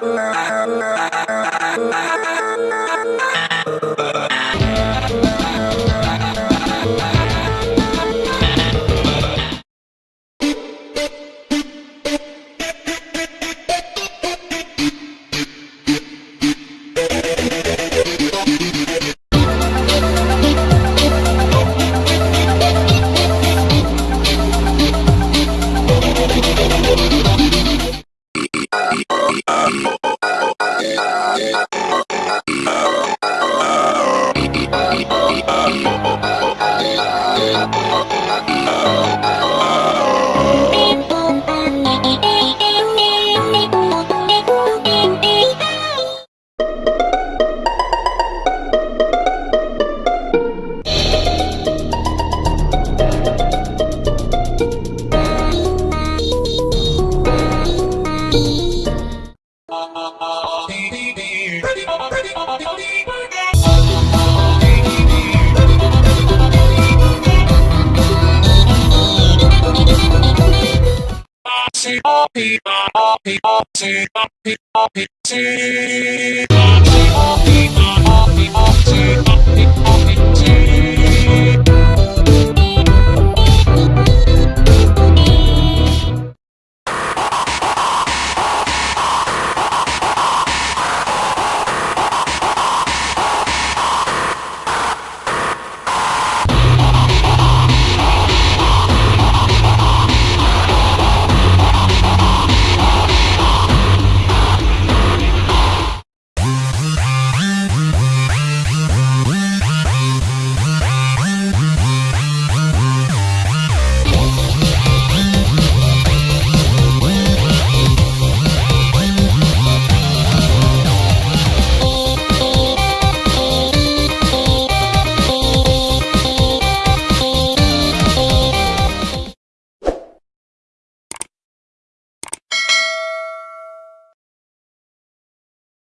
Bye. Um. oh I'll be, I'll be, I'll see, I'll be, I'll be, see.